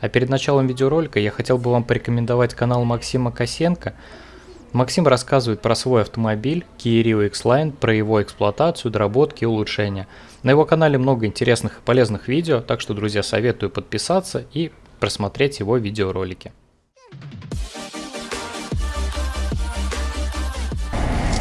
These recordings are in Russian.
А перед началом видеоролика я хотел бы вам порекомендовать канал Максима Косенко. Максим рассказывает про свой автомобиль Kia Rio X-Line, про его эксплуатацию, доработки и улучшения. На его канале много интересных и полезных видео, так что, друзья, советую подписаться и просмотреть его видеоролики.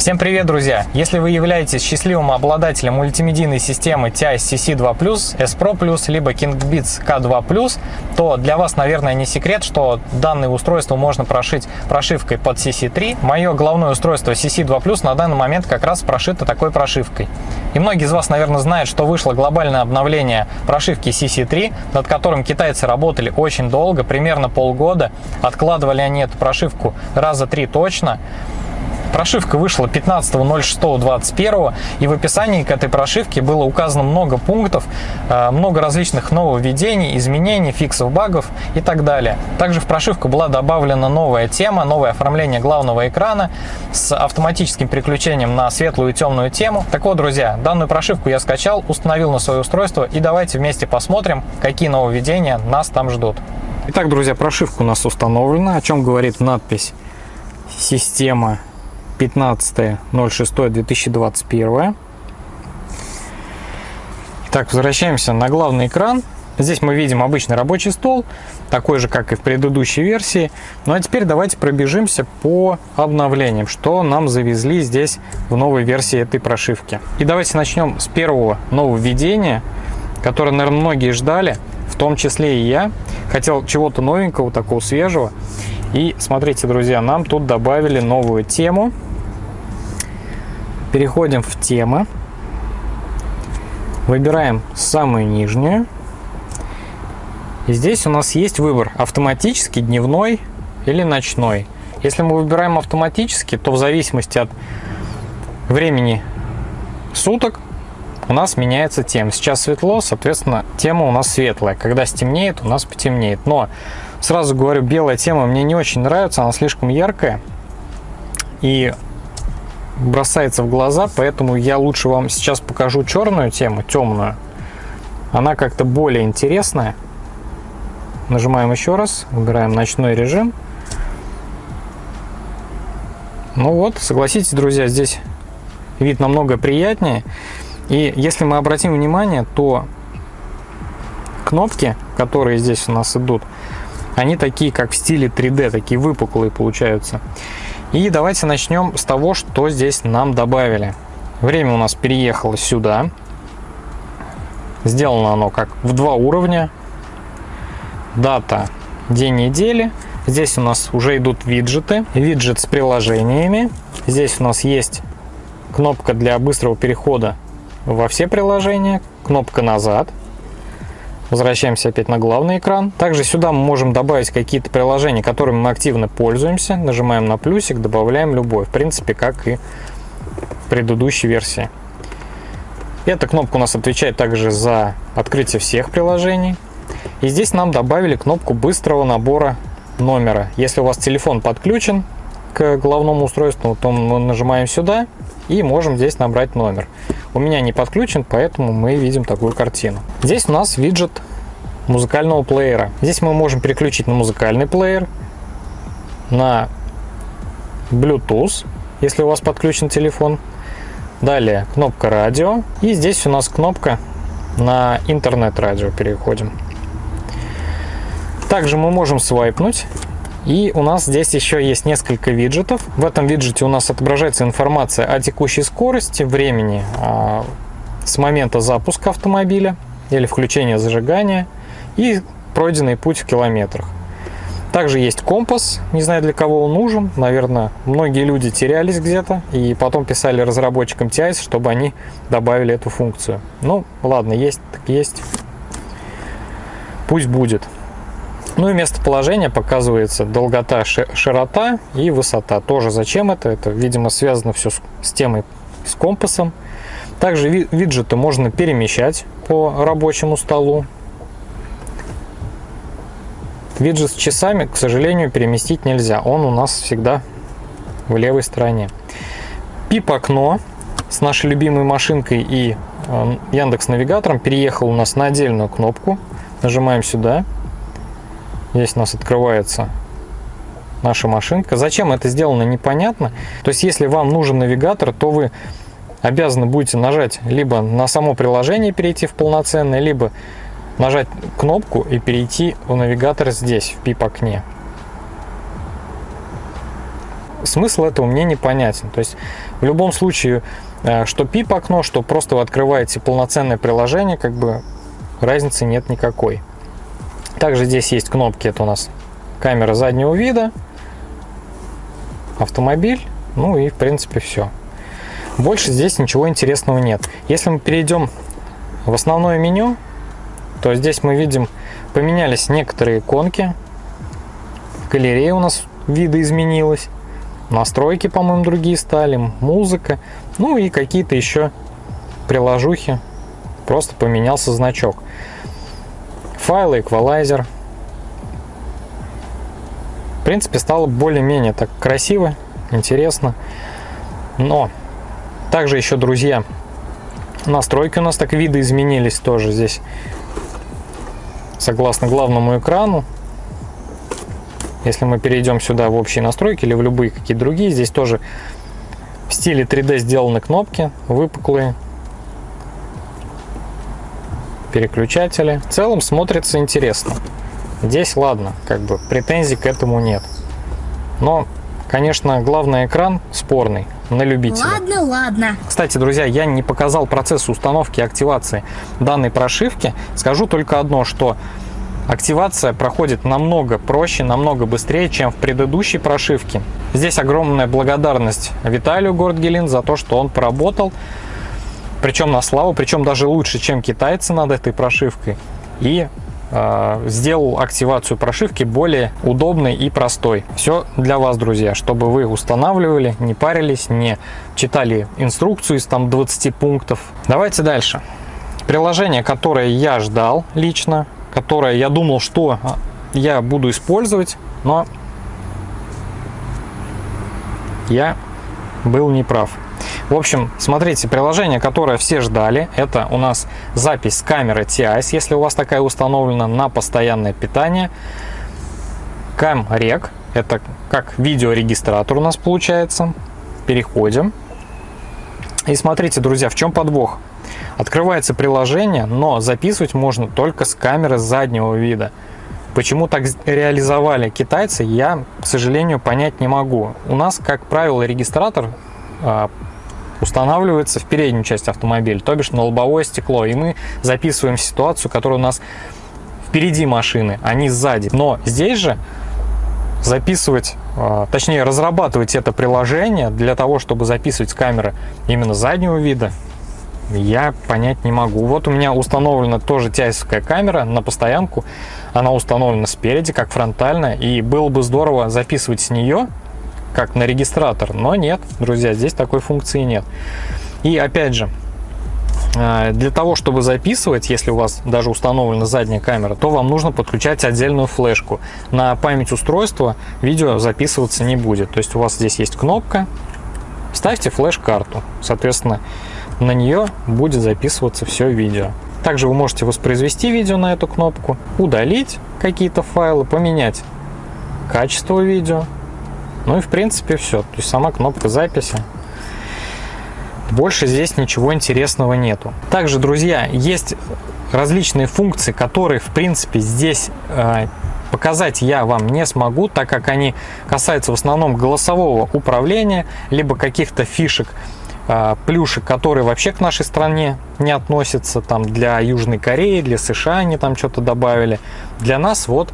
Всем привет, друзья! Если вы являетесь счастливым обладателем мультимедийной системы TI CC2+, S Pro+, либо KingBeats K2+, то для вас, наверное, не секрет, что данное устройство можно прошить прошивкой под CC3. Мое головное устройство CC2+, на данный момент как раз прошито такой прошивкой. И многие из вас, наверное, знают, что вышло глобальное обновление прошивки CC3, над которым китайцы работали очень долго, примерно полгода. Откладывали они эту прошивку раза три точно. Прошивка вышла 15.06.21 и в описании к этой прошивке было указано много пунктов, э, много различных нововведений, изменений, фиксов багов и так далее. Также в прошивку была добавлена новая тема, новое оформление главного экрана с автоматическим переключением на светлую и темную тему. Так вот, друзья, данную прошивку я скачал, установил на свое устройство и давайте вместе посмотрим, какие нововведения нас там ждут. Итак, друзья, прошивка у нас установлена, о чем говорит надпись «Система 15.06.2021. Так, возвращаемся на главный экран. Здесь мы видим обычный рабочий стол, такой же, как и в предыдущей версии. Ну а теперь давайте пробежимся по обновлениям, что нам завезли здесь в новой версии этой прошивки. И давайте начнем с первого нововведения, которое, наверное, многие ждали, в том числе и я. Хотел чего-то новенького, такого свежего. И смотрите, друзья, нам тут добавили новую тему – Переходим в темы. Выбираем самую нижнюю. И здесь у нас есть выбор автоматический, дневной или ночной. Если мы выбираем автоматически, то в зависимости от времени суток у нас меняется тема. Сейчас светло, соответственно, тема у нас светлая. Когда стемнеет, у нас потемнеет. Но сразу говорю, белая тема мне не очень нравится, она слишком яркая. И бросается в глаза, поэтому я лучше вам сейчас покажу черную тему, темную. Она как-то более интересная. Нажимаем еще раз, выбираем ночной режим. Ну вот, согласитесь, друзья, здесь вид намного приятнее. И если мы обратим внимание, то кнопки, которые здесь у нас идут, они такие, как в стиле 3D, такие выпуклые получаются. И давайте начнем с того, что здесь нам добавили. Время у нас переехало сюда. Сделано оно как в два уровня. Дата, день недели. Здесь у нас уже идут виджеты. Виджет с приложениями. Здесь у нас есть кнопка для быстрого перехода во все приложения. Кнопка назад. Возвращаемся опять на главный экран. Также сюда мы можем добавить какие-то приложения, которыми мы активно пользуемся. Нажимаем на плюсик, добавляем любой. В принципе, как и в предыдущей версии. Эта кнопка у нас отвечает также за открытие всех приложений. И здесь нам добавили кнопку быстрого набора номера. Если у вас телефон подключен к главному устройству, то мы нажимаем сюда и можем здесь набрать номер. У меня не подключен, поэтому мы видим такую картину. Здесь у нас виджет музыкального плеера. Здесь мы можем переключить на музыкальный плеер, на Bluetooth, если у вас подключен телефон. Далее кнопка радио. И здесь у нас кнопка на интернет-радио переходим. Также мы можем свайпнуть и у нас здесь еще есть несколько виджетов. В этом виджете у нас отображается информация о текущей скорости, времени а, с момента запуска автомобиля или включения зажигания и пройденный путь в километрах. Также есть компас, не знаю для кого он нужен, наверное, многие люди терялись где-то и потом писали разработчикам TIS, чтобы они добавили эту функцию. Ну, ладно, есть так есть, пусть будет. Ну и местоположение показывается долгота, широта и высота. Тоже зачем это? Это, видимо, связано все с, темой, с компасом. Также виджеты можно перемещать по рабочему столу. Виджет с часами, к сожалению, переместить нельзя. Он у нас всегда в левой стороне. Пип-окно с нашей любимой машинкой и Яндекс Навигатором переехал у нас на отдельную кнопку. Нажимаем сюда. Здесь у нас открывается наша машинка. Зачем это сделано, непонятно. То есть, если вам нужен навигатор, то вы обязаны будете нажать либо на само приложение перейти в полноценное, либо нажать кнопку и перейти в навигатор здесь, в PIP-окне. Смысл этого мне непонятен. То есть в любом случае, э, что PIP-окно, что просто вы открываете полноценное приложение, как бы разницы нет никакой. Также здесь есть кнопки, это у нас камера заднего вида, автомобиль, ну и в принципе все. Больше здесь ничего интересного нет. Если мы перейдем в основное меню, то здесь мы видим, поменялись некоторые иконки. Галерея у нас вида изменилась. Настройки, по-моему, другие стали. Музыка. Ну и какие-то еще приложухи. Просто поменялся значок. Файлы, эквалайзер. В принципе, стало более-менее так красиво, интересно. Но также еще, друзья, настройки у нас так виды изменились тоже здесь. Согласно главному экрану. Если мы перейдем сюда в общие настройки или в любые какие-то другие, здесь тоже в стиле 3D сделаны кнопки, выпуклые. Переключатели. В целом смотрится интересно. Здесь ладно, как бы претензий к этому нет. Но, конечно, главный экран спорный на любителя. Ладно, ладно. Кстати, друзья, я не показал процесс установки и активации данной прошивки. Скажу только одно, что активация проходит намного проще, намного быстрее, чем в предыдущей прошивке. Здесь огромная благодарность Виталию Гордгелин за то, что он поработал, причем на славу, причем даже лучше, чем китайцы над этой прошивкой. И Э, сделал активацию прошивки более удобной и простой. Все для вас, друзья, чтобы вы устанавливали, не парились, не читали инструкцию из там 20 пунктов. Давайте дальше. Приложение, которое я ждал лично, которое я думал, что я буду использовать, но я был неправ. В общем, смотрите, приложение, которое все ждали, это у нас запись с камеры TIS, если у вас такая установлена на постоянное питание. CamRec, это как видеорегистратор у нас получается. Переходим. И смотрите, друзья, в чем подвох. Открывается приложение, но записывать можно только с камеры заднего вида. Почему так реализовали китайцы, я, к сожалению, понять не могу. У нас, как правило, регистратор а, устанавливается в переднюю часть автомобиля, то бишь на лобовое стекло. И мы записываем ситуацию, которая у нас впереди машины, а не сзади. Но здесь же записывать, а, точнее разрабатывать это приложение для того, чтобы записывать камеры именно заднего вида, я понять не могу. Вот у меня установлена тоже тяйсовская камера на постоянку. Она установлена спереди, как фронтальная. И было бы здорово записывать с нее как на регистратор. Но нет, друзья, здесь такой функции нет. И опять же, э, для того, чтобы записывать, если у вас даже установлена задняя камера, то вам нужно подключать отдельную флешку. На память устройства видео записываться не будет. То есть у вас здесь есть кнопка, ставьте флеш-карту. Соответственно, на нее будет записываться все видео. Также вы можете воспроизвести видео на эту кнопку, удалить какие-то файлы, поменять качество видео, ну и в принципе все. То есть сама кнопка записи. Больше здесь ничего интересного нету. Также, друзья, есть различные функции, которые в принципе здесь э, показать я вам не смогу, так как они касаются в основном голосового управления, либо каких-то фишек, э, плюшек, которые вообще к нашей стране не относятся, там для Южной Кореи, для США они там что-то добавили. Для нас вот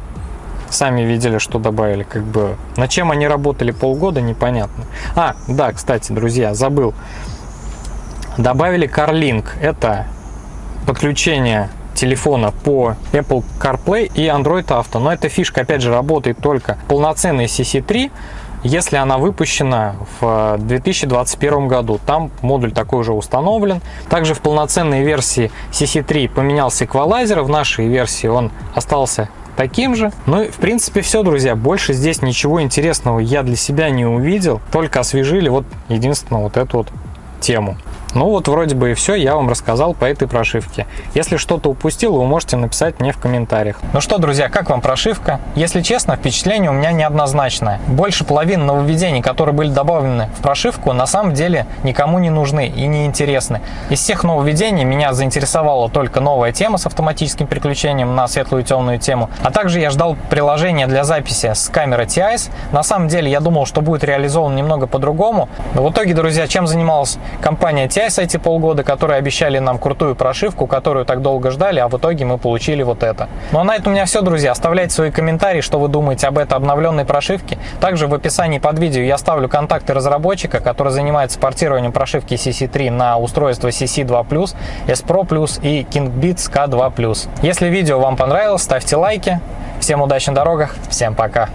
Сами видели, что добавили. Как бы на чем они работали полгода, непонятно. А, да, кстати, друзья, забыл. Добавили CarLink. Это подключение телефона по Apple CarPlay и Android Auto. Но эта фишка, опять же, работает только полноценной CC3, если она выпущена в 2021 году. Там модуль такой уже установлен. Также в полноценной версии CC3 поменялся эквалайзер. В нашей версии он остался таким же. Ну и в принципе все, друзья. Больше здесь ничего интересного я для себя не увидел. Только освежили вот единственно вот эту вот тему. Ну вот вроде бы и все, я вам рассказал по этой прошивке. Если что-то упустил, вы можете написать мне в комментариях. Ну что, друзья, как вам прошивка? Если честно, впечатление у меня неоднозначное. Больше половины нововведений, которые были добавлены в прошивку, на самом деле никому не нужны и не интересны. Из всех нововведений меня заинтересовала только новая тема с автоматическим переключением на светлую и темную тему, а также я ждал приложение для записи с камеры TIS. На самом деле я думал, что будет реализован немного по-другому. В итоге, друзья, чем занималась компания TIS? TIS эти полгода, которые обещали нам крутую прошивку, которую так долго ждали, а в итоге мы получили вот это. Ну а на этом у меня все, друзья. Оставляйте свои комментарии, что вы думаете об этой обновленной прошивке. Также в описании под видео я оставлю контакты разработчика, который занимается портированием прошивки CC3 на устройство CC2+, S Pro и KingBeats K2+. Если видео вам понравилось, ставьте лайки. Всем удачи на дорогах, всем пока!